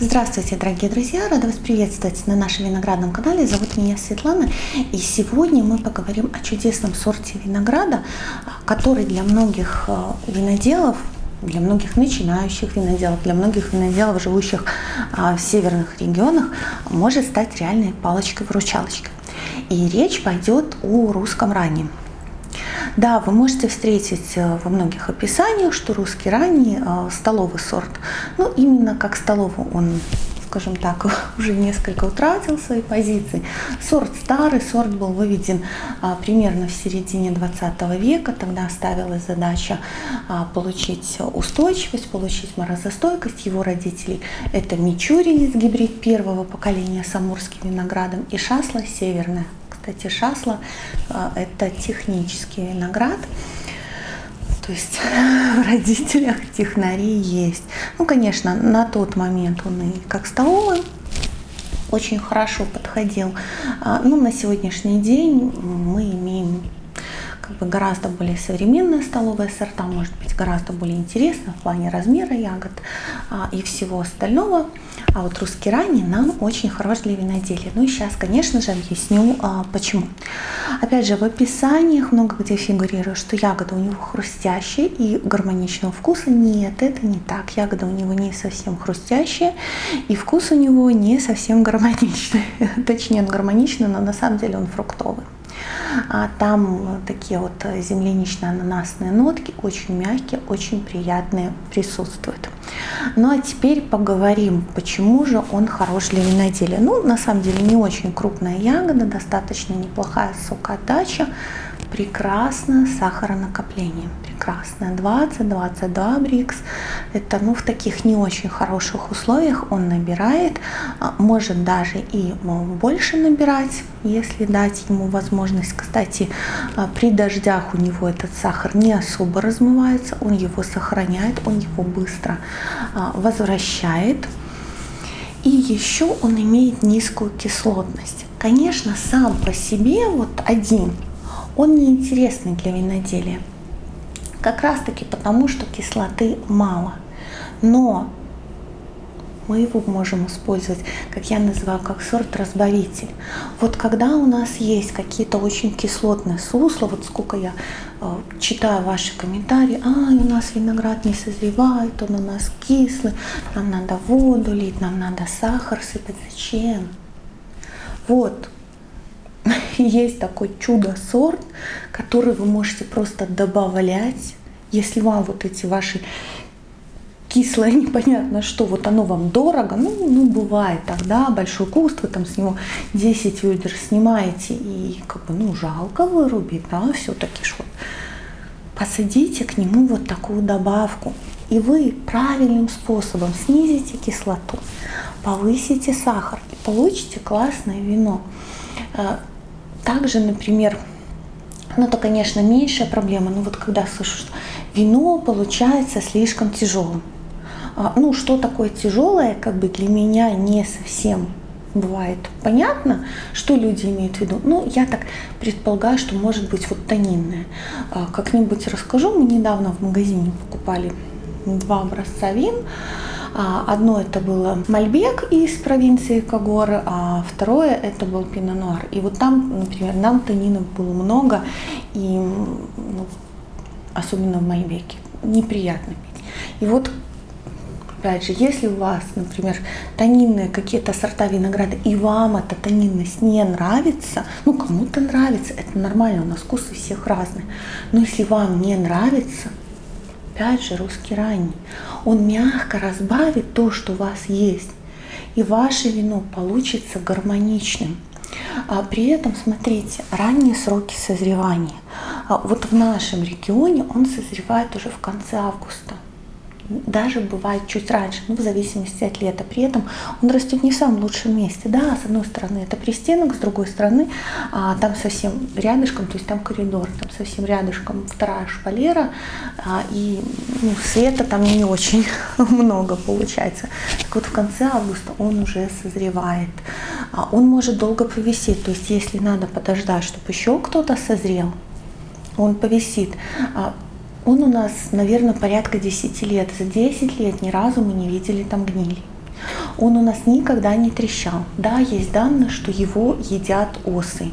Здравствуйте, дорогие друзья! Рада вас приветствовать на нашем виноградном канале. Зовут меня Светлана. И сегодня мы поговорим о чудесном сорте винограда, который для многих э, виноделов, для многих начинающих виноделов, для многих виноделов, живущих э, в северных регионах, может стать реальной палочкой-выручалочкой. И речь пойдет о русском раннем. Да, вы можете встретить э, во многих описаниях, что русский ранний э, столовый сорт. Ну, именно как столовый он скажем так, уже несколько утратил свои позиции. Сорт старый, сорт был выведен а, примерно в середине 20 века. Тогда ставилась задача а, получить устойчивость, получить морозостойкость. Его родителей это Мичуринец, гибрид первого поколения с амурским виноградом и Шасла северная кстати, шасла а, – это технический виноград, то есть в родителях технари есть. Ну, конечно, на тот момент он и как столовый очень хорошо подходил. А, ну, на сегодняшний день мы имеем как бы гораздо более современные столовые сорта, может быть гораздо более интересно в плане размера ягод а, и всего остального. А вот русский ранний нам очень хорош для виноделия. Ну и сейчас, конечно же, объясню а, почему. Опять же, в описаниях много где фигурирует, что ягода у него хрустящая и гармоничного вкуса. Нет, это не так. Ягода у него не совсем хрустящая и вкус у него не совсем гармоничный. Точнее, он гармоничный, но на самом деле он фруктовый. А там такие вот землянично-ананасные нотки, очень мягкие, очень приятные присутствуют. Ну а теперь поговорим, почему же он хорош для виноделия. Ну, на самом деле не очень крупная ягода, достаточно неплохая сокоотдача, прекрасное сахаронакопление. Прекрасное. 20-22 брикс. Это ну, в таких не очень хороших условиях он набирает. А, может даже и больше набирать, если дать ему возможность. Кстати, а, при дождях у него этот сахар не особо размывается. Он его сохраняет, он его быстро а, возвращает. И еще он имеет низкую кислотность. Конечно, сам по себе вот один он неинтересный для виноделия. Как раз таки потому, что кислоты мало. Но мы его можем использовать, как я называю, как сорт-разбавитель. Вот когда у нас есть какие-то очень кислотные сусла, вот сколько я э, читаю ваши комментарии, а, у нас виноград не созревает, он у нас кислый, нам надо воду лить, нам надо сахар сыпать. Зачем? Вот, есть такой чудо-сорт, который вы можете просто добавлять, если вам вот эти ваши кислое, непонятно что, вот оно вам дорого, ну, ну бывает тогда, большой куст, вы там с него 10 ведер снимаете, и как бы, ну, жалко вырубить, да, все-таки что посадите к нему вот такую добавку, и вы правильным способом снизите кислоту, повысите сахар и получите классное вино. Также, например, ну это, конечно, меньшая проблема, но вот когда слышу, что вино получается слишком тяжелым. А, ну, что такое тяжелое, как бы для меня не совсем бывает понятно, что люди имеют в виду. Ну, я так предполагаю, что может быть вот тонинное. А, как-нибудь расскажу. Мы недавно в магазине покупали два образца вин. А, одно это было Мальбек из провинции Кагоры, а второе это был Пино-Нуар. И вот там, например, нам танинов было много, и ну, особенно в Мальбеке, неприятно пить. И вот опять же, если у вас, например, тонинные какие-то сорта винограда, и вам эта тонинность не нравится, ну, кому-то нравится, это нормально, у нас вкусы всех разные, но если вам не нравится, опять же, русский ранний. Он мягко разбавит то, что у вас есть. И ваше вино получится гармоничным. А при этом, смотрите, ранние сроки созревания. А вот в нашем регионе он созревает уже в конце августа даже бывает чуть раньше, ну, в зависимости от лета. При этом он растет не в самом лучшем месте. Да, с одной стороны это пристенок, с другой стороны а, там совсем рядышком, то есть там коридор, там совсем рядышком вторая шпалера, а, и ну, света там не очень много получается. Так вот в конце августа он уже созревает. А, он может долго повисеть, то есть если надо подождать, чтобы еще кто-то созрел, он повисит. Он у нас, наверное, порядка 10 лет. За 10 лет ни разу мы не видели там гнили. он у нас никогда не трещал. Да, есть данные, что его едят осы.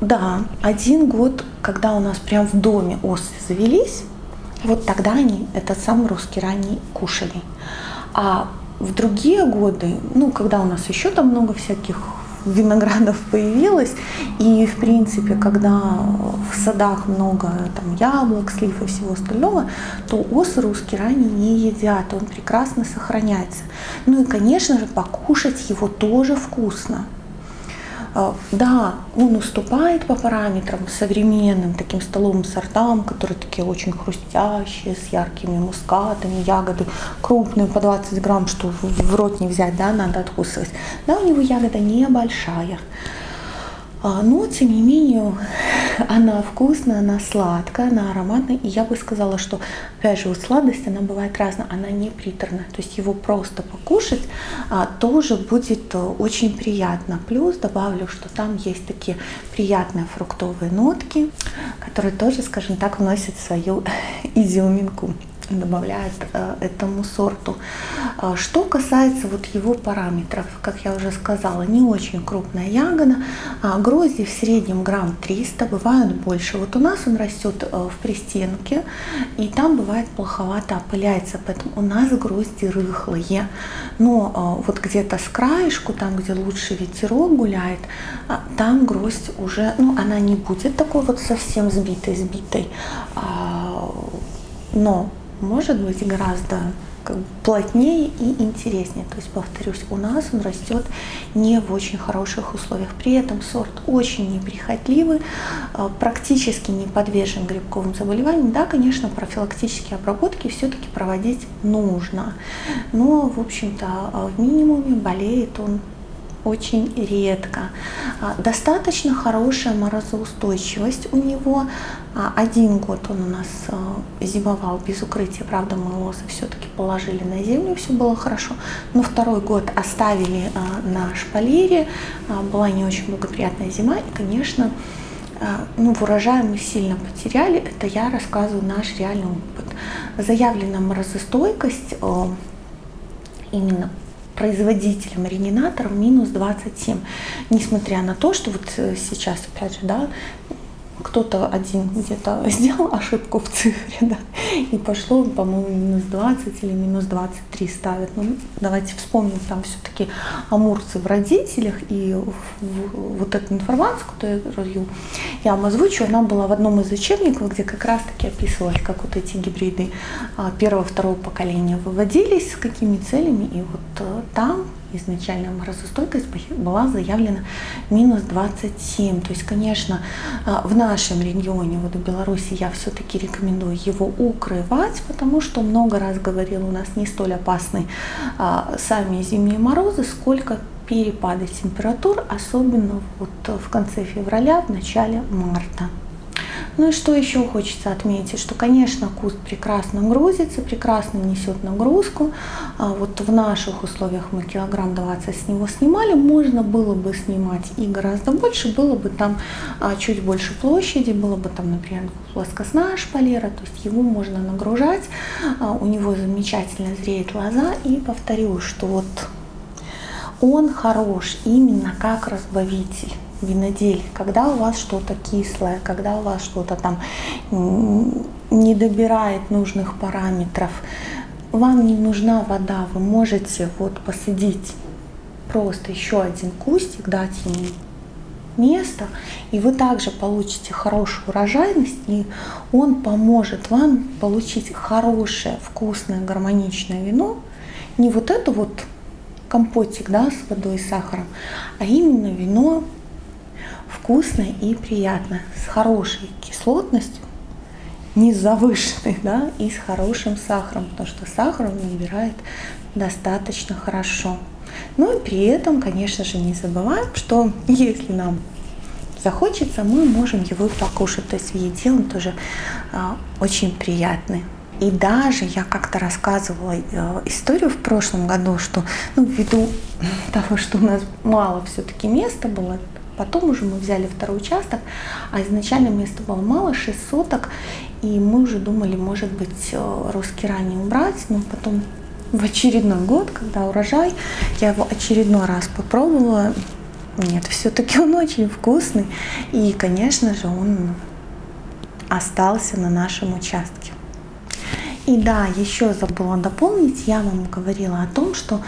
Да, один год, когда у нас прям в доме осы завелись, вот тогда они этот самый русский ранний кушали. А в другие годы, ну, когда у нас еще там много всяких виноградов появилось, и, в принципе, когда в садах много там яблок, слив и всего остального, то осы русские ранее не едят, он прекрасно сохраняется. Ну и, конечно же, покушать его тоже вкусно. А, да, он уступает по параметрам современным таким столовым сортам, которые такие очень хрустящие, с яркими мускатами, ягоды крупные, по 20 грамм, что в рот не взять, да, надо откусывать. Да, у него ягода небольшая. А, но, тем не менее, она вкусная, она сладкая, она ароматная. И я бы сказала, что, опять же, вот сладость, она бывает разная, она не приторная. То есть его просто покушать а, тоже будет э, очень приятно. Плюс добавлю, что там есть такие приятные фруктовые нотки, которые тоже, скажем так, вносят свою изюминку добавляет э, этому сорту. А что касается вот его параметров, как я уже сказала, не очень крупная ягода, а грозди в среднем грамм 300, бывают больше. Вот у нас он растет э, в пристенке, и там бывает плоховато опыляется, поэтому у нас грозди рыхлые. Но э, вот где-то с краешку, там где лучше ветерок гуляет, там гроздь уже, ну она не будет такой вот совсем сбитой-сбитой, а, но может быть гораздо как бы плотнее и интереснее. То есть, повторюсь, у нас он растет не в очень хороших условиях. При этом сорт очень неприхотливый, а, практически не подвержен грибковым заболеваниям. Да, конечно, профилактические обработки все-таки проводить нужно. Но, в общем-то, в минимуме болеет он очень редко. А, достаточно хорошая морозоустойчивость у него. А, один год он у нас а, зимовал без укрытия, правда мы лозы все-таки положили на землю, все было хорошо. Но второй год оставили на шпалере, была не очень благоприятная зима и, конечно, ну, в урожае мы сильно потеряли. Это я рассказываю наш реальный опыт. Заявлена морозостойкость именно производителем оригинатором минус 27. Несмотря на то, что вот э, сейчас, опять же, да, кто-то один где-то сделал ошибку в цифре, да, и пошло, по-моему, минус 20 или минус 23 ставят. Ну, давайте вспомним, там все-таки амурцы в родителях, и вот эту информацию, которую я вам озвучу, она была в одном из учебников, где как раз-таки описывалось, как вот эти гибриды а, первого-второго поколения выводились, с какими целями, и вот э, там изначально морозостойкость была заявлена минус 27. То есть, конечно, а, в нашем регионе, вот в Беларуси, я все-таки рекомендую его укрывать, потому что много раз говорил, у нас не столь опасны а, сами зимние морозы, сколько перепады температур, особенно вот в конце февраля, в начале марта. Ну и что еще хочется отметить, что, конечно, куст прекрасно грузится, прекрасно несет нагрузку. А вот в наших условиях мы килограмм 20 с него снимали, можно было бы снимать и гораздо больше, было бы там а, чуть больше площади, было бы там, например, плоскостная шпалера, то есть его можно нагружать, а, у него замечательно зреет лоза. И повторю, что вот он хорош именно как разбавитель винодель, когда у вас что-то кислое, когда у вас что-то там не добирает нужных параметров, вам не нужна вода, вы можете вот посадить просто еще один кустик, дать ему место, и вы также получите хорошую урожайность, и он поможет вам получить хорошее, вкусное, гармоничное вино, не вот это вот компотик да, с водой и сахаром, а именно вино вкусно и приятно, с хорошей кислотностью, не завышенной, да, и с хорошим сахаром, потому что сахар он набирает достаточно хорошо. Ну и при этом, конечно же, не забываем, что если нам захочется, мы можем его покушать. То есть в еде он тоже а, очень приятный. И даже я как-то рассказывала э, историю в прошлом году, что ну, ввиду того, что у нас мало все-таки места было, Потом уже мы взяли второй участок, а изначально места было мало, 6 соток, и мы уже думали, может быть, э, русский ранее убрать, но потом в очередной год, когда урожай, я его очередной раз попробовала. Нет, все-таки он очень вкусный. И, конечно же, он остался на нашем участке. И да, еще забыла дополнить, я вам говорила о том, что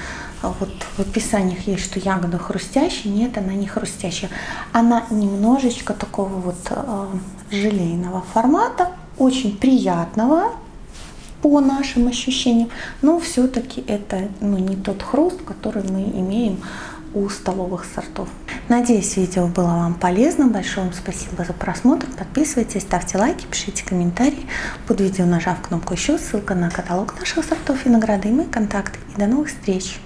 вот в описаниях есть, что ягода хрустящая. Нет, она не хрустящая. Она немножечко такого вот э, желейного формата, очень приятного по нашим ощущениям, но все-таки это ну, не тот хруст, который мы имеем у столовых сортов. Надеюсь, видео было вам полезно. Большое вам спасибо за просмотр. Подписывайтесь, ставьте лайки, пишите комментарии. Под видео нажав кнопку еще, ссылка на каталог наших сортов винограда и мои контакты. И до новых встреч!